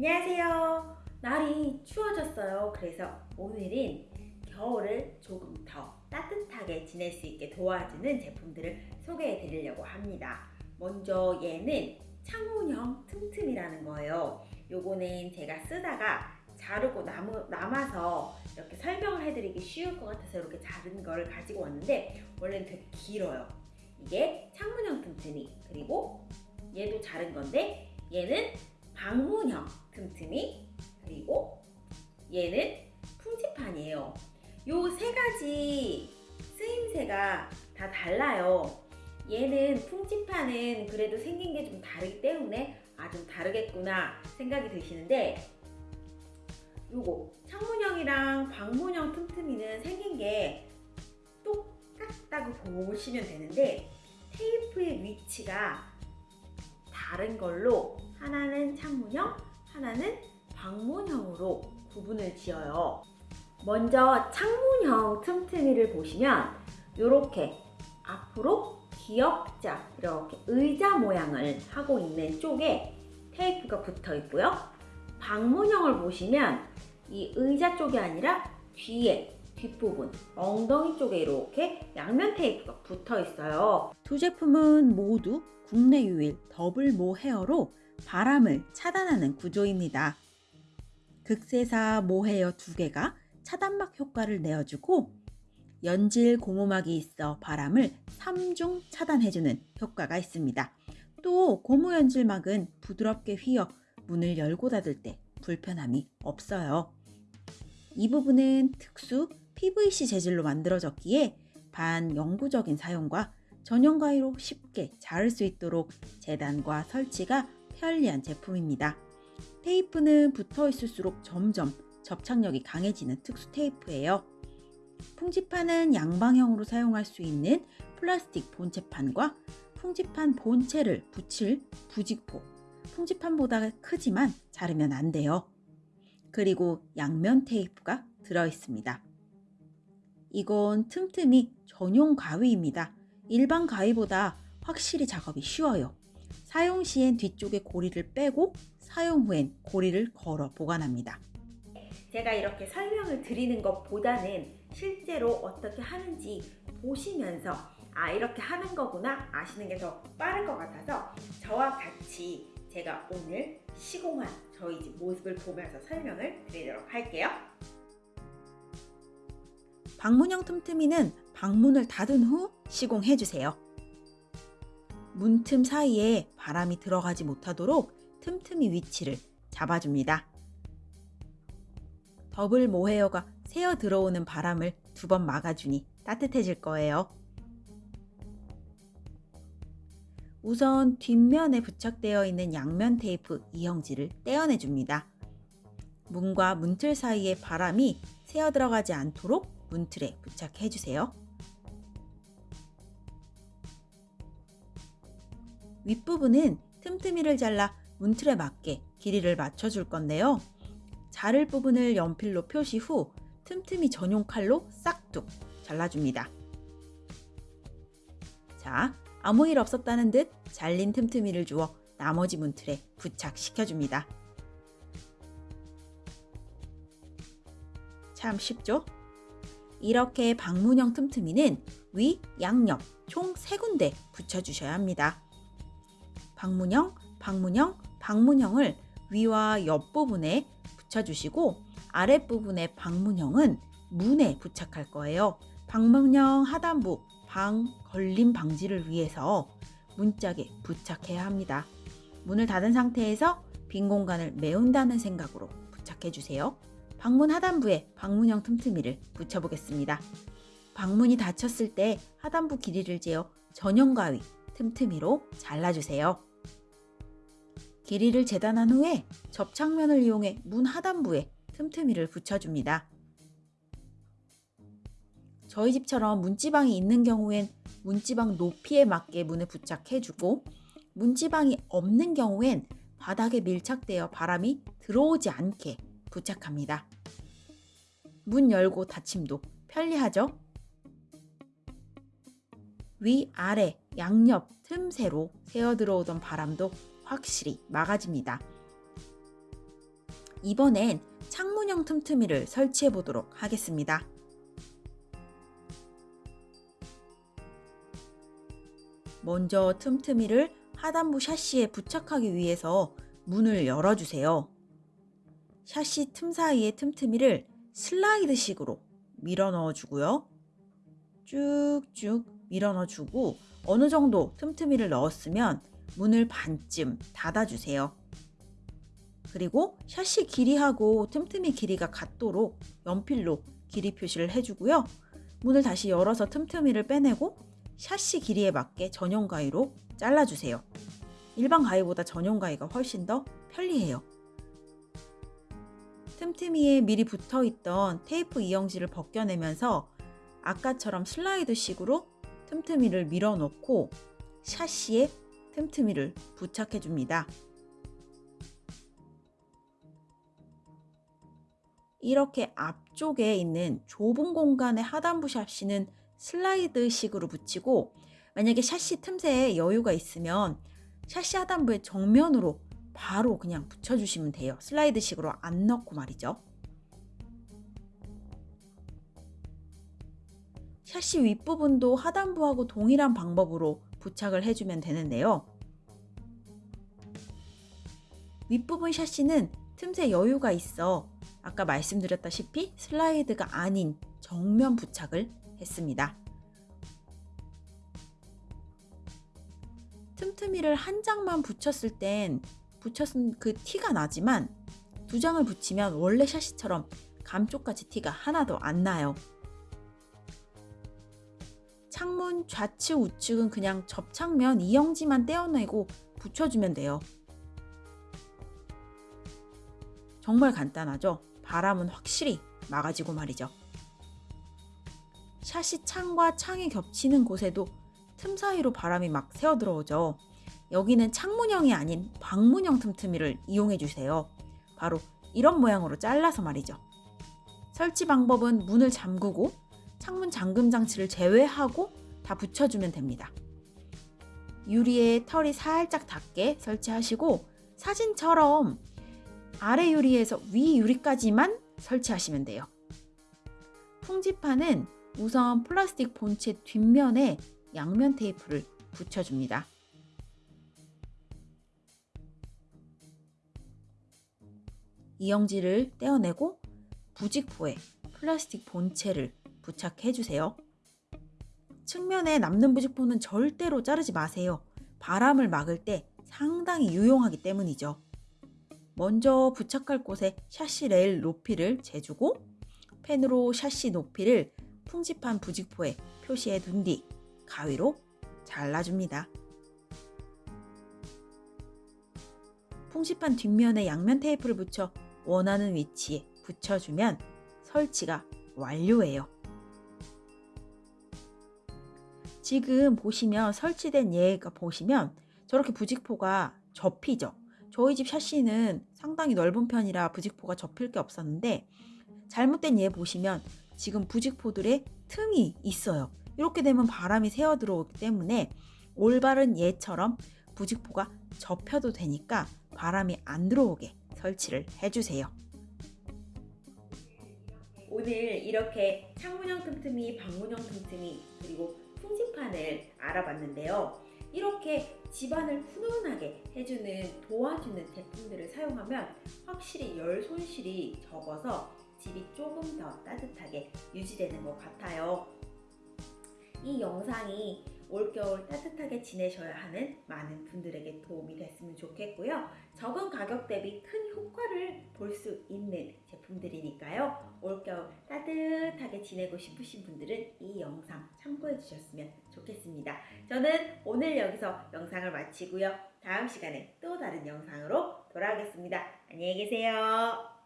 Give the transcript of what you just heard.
안녕하세요. 날이 추워졌어요. 그래서 오늘은 겨울을 조금 더 따뜻하게 지낼 수 있게 도와주는 제품들을 소개해 드리려고 합니다. 먼저 얘는 창문형 틈틈이라는 거예요. 요거는 제가 쓰다가 자르고 남으, 남아서 이렇게 설명을 해드리기 쉬울 것 같아서 이렇게 자른 걸 가지고 왔는데 원래는 되게 길어요. 이게 창문형 틈틈이 그리고 얘도 자른 건데 얘는 방문형 틈틈이 그리고 얘는 풍지판이에요. 요 세 가지 쓰임새가 다 달라요. 얘는 풍지판은 그래도 생긴 게 좀 다르기 때문에 아 좀 다르겠구나 생각이 드시는데 요거 창문형이랑 방문형 틈틈이는 생긴 게 똑같다고 보시면 되는데 테이프의 위치가 다른 걸로 하나는 창문형, 하나는 방문형으로 구분을 지어요. 먼저 창문형 틈틈이를 보시면 이렇게 앞으로 기역자 이렇게 의자 모양을 하고 있는 쪽에 테이프가 붙어 있고요. 방문형을 보시면 이 의자 쪽이 아니라 뒤에 뒷부분, 엉덩이 쪽에 이렇게 양면 테이프가 붙어 있어요. 두 제품은 모두 국내 유일 더블 모 헤어로 바람을 차단하는 구조입니다. 극세사 모 헤어 두 개가 차단막 효과를 내어주고 연질 고무막이 있어 바람을 3중 차단해주는 효과가 있습니다. 또 고무 연질막은 부드럽게 휘어 문을 열고 닫을 때 불편함이 없어요. 이 부분은 특수 PVC 재질로 만들어졌기에 반영구적인 사용과 전용 가위로 쉽게 자를 수 있도록 재단과 설치가 편리한 제품입니다. 테이프는 붙어 있을수록 점점 접착력이 강해지는 특수 테이프예요. 풍지판은 양방향으로 사용할 수 있는 플라스틱 본체판과 풍지판 본체를 붙일 부직포, 풍지판보다 크지만 자르면 안 돼요. 그리고 양면 테이프가 들어 있습니다. 이건 틈틈이 전용 가위입니다. 일반 가위보다 확실히 작업이 쉬워요. 사용 시엔 뒤쪽에 고리를 빼고 사용 후엔 고리를 걸어 보관합니다. 제가 이렇게 설명을 드리는 것보다는 실제로 어떻게 하는지 보시면서 아 이렇게 하는 거구나 아시는 게 더 빠를 것 같아서 저와 같이 제가 오늘 시공한 저희 집 모습을 보면서 설명을 드리도록 할게요. 방문형 틈틈이는 방문을 닫은 후 시공해 주세요. 문틈 사이에 바람이 들어가지 못하도록 틈틈이 위치를 잡아줍니다. 더블 모헤어가 새어 들어오는 바람을 두 번 막아주니 따뜻해질 거예요. 우선 뒷면에 부착되어 있는 양면 테이프 이형지를 떼어내줍니다. 문과 문틀 사이에 바람이 새어 들어가지 않도록 문틀에 부착해 주세요. 윗부분은 틈틈이를 잘라 문틀에 맞게 길이를 맞춰 줄 건데요. 자를 부분을 연필로 표시 후 틈틈이 전용 칼로 싹둑 잘라줍니다. 자, 아무 일 없었다는 듯 잘린 틈틈이를 주어 나머지 문틀에 부착시켜줍니다. 참 쉽죠? 이렇게 방문형 틈틈이는 위, 양옆 총 3군데 붙여주셔야 합니다. 방문형, 방문형, 방문형을 위와 옆부분에 붙여주시고 아랫부분의 방문형은 문에 부착할 거예요. 방문형 하단부 방 걸림 방지를 위해서 문짝에 부착해야 합니다. 문을 닫은 상태에서 빈 공간을 메운다는 생각으로 부착해 주세요. 방문 하단부에 방문형 틈틈이를 붙여보겠습니다. 방문이 닫혔을 때 하단부 길이를 재어 전용 가위 틈틈이로 잘라주세요. 길이를 재단한 후에 접착면을 이용해 문 하단부에 틈틈이를 붙여줍니다. 저희 집처럼 문지방이 있는 경우엔 문지방 높이에 맞게 문에 부착해주고 문지방이 없는 경우엔 바닥에 밀착되어 바람이 들어오지 않게 부착합니다. 문 열고 닫힘도 편리하죠? 위, 아래, 양옆, 틈새로 새어 들어오던 바람도 확실히 막아집니다. 이번엔 창문형 틈틈이를 설치해 보도록 하겠습니다. 먼저 틈틈이를 하단부 샤시에 부착하기 위해서 문을 열어주세요. 샤시 틈 사이의 틈틈이를 슬라이드식으로 밀어 넣어주고요. 쭉쭉 밀어 넣어주고 어느 정도 틈틈이를 넣었으면 문을 반쯤 닫아주세요. 그리고 샤시 길이하고 틈틈이 길이가 같도록 연필로 길이 표시를 해주고요. 문을 다시 열어서 틈틈이를 빼내고 샤시 길이에 맞게 전용 가위로 잘라주세요. 일반 가위보다 전용 가위가 훨씬 더 편리해요. 틈틈이에 미리 붙어 있던 테이프 이영지를 벗겨내면서 아까처럼 슬라이드식으로 틈틈이를 밀어 넣고 샤시에 틈틈이를 부착해 줍니다. 이렇게 앞쪽에 있는 좁은 공간의 하단부 샤시는 슬라이드식으로 붙이고 만약에 샤시 틈새에 여유가 있으면 샤시 하단부의 정면으로 바로 그냥 붙여주시면 돼요. 슬라이드식으로 안 넣고 말이죠. 샤시 윗부분도 하단부하고 동일한 방법으로 부착을 해주면 되는데요. 윗부분 샤시는 틈새 여유가 있어 아까 말씀드렸다시피 슬라이드가 아닌 정면 부착을 했습니다. 틈틈이를 한 장만 붙였을 땐 붙였은 그 티가 나지만 두 장을 붙이면 원래 샤시처럼 감쪽같이 티가 하나도 안 나요. 창문 좌측 우측은 그냥 접착면 이영지만 떼어내고 붙여주면 돼요. 정말 간단하죠? 바람은 확실히 막아지고 말이죠. 샷이 창과 창이 겹치는 곳에도 틈 사이로 바람이 막 새어 들어오죠. 여기는 창문형이 아닌 방문형 틈틈이를 이용해 주세요. 바로 이런 모양으로 잘라서 말이죠. 설치 방법은 문을 잠그고 창문 잠금 장치를 제외하고 다 붙여주면 됩니다. 유리에 털이 살짝 닿게 설치하시고 사진처럼 아래 유리에서 위 유리까지만 설치하시면 돼요. 풍지판은 우선 플라스틱 본체 뒷면에 양면 테이프를 붙여줍니다. 이영지를 떼어내고 부직포에 플라스틱 본체를 부착해 주세요. 측면에 남는 부직포는 절대로 자르지 마세요. 바람을 막을 때 상당히 유용하기 때문이죠. 먼저 부착할 곳에 샤시 레일 높이를 재주고 펜으로 샤시 높이를 풍지판 부직포에 표시해 둔 뒤 가위로 잘라줍니다. 풍지판 뒷면에 양면 테이프를 붙여 원하는 위치에 붙여주면 설치가 완료예요. 지금 보시면 설치된 얘가 보시면 저렇게 부직포가 접히죠. 저희 집 샤시는 상당히 넓은 편이라 부직포가 접힐 게 없었는데 잘못된 얘 보시면 지금 부직포들의 틈이 있어요. 이렇게 되면 바람이 새어 들어오기 때문에 올바른 얘처럼 부직포가 접혀도 되니까 바람이 안 들어오게 설치를 해주세요. 오늘 이렇게 창문형 틈틈이, 방문형 틈틈이, 그리고 풍지판을 알아봤는데요. 이렇게 집안을 훈훈하게 해주는 도와주는 제품들을 사용하면 확실히 열 손실이 적어서 집이 조금 더 따뜻하게 유지되는 것 같아요. 이 영상이 올겨울 따뜻하게 지내셔야 하는 많은 분들에게 도움이 됐으면 좋겠고요. 적은 가격 대비 큰 효과를 볼 수 있는 제품들이니까요. 올겨울 따뜻하게 지내고 싶으신 분들은 이 영상 참고해 주셨으면 좋겠습니다. 저는 오늘 여기서 영상을 마치고요. 다음 시간에 또 다른 영상으로 돌아오겠습니다. 안녕히 계세요.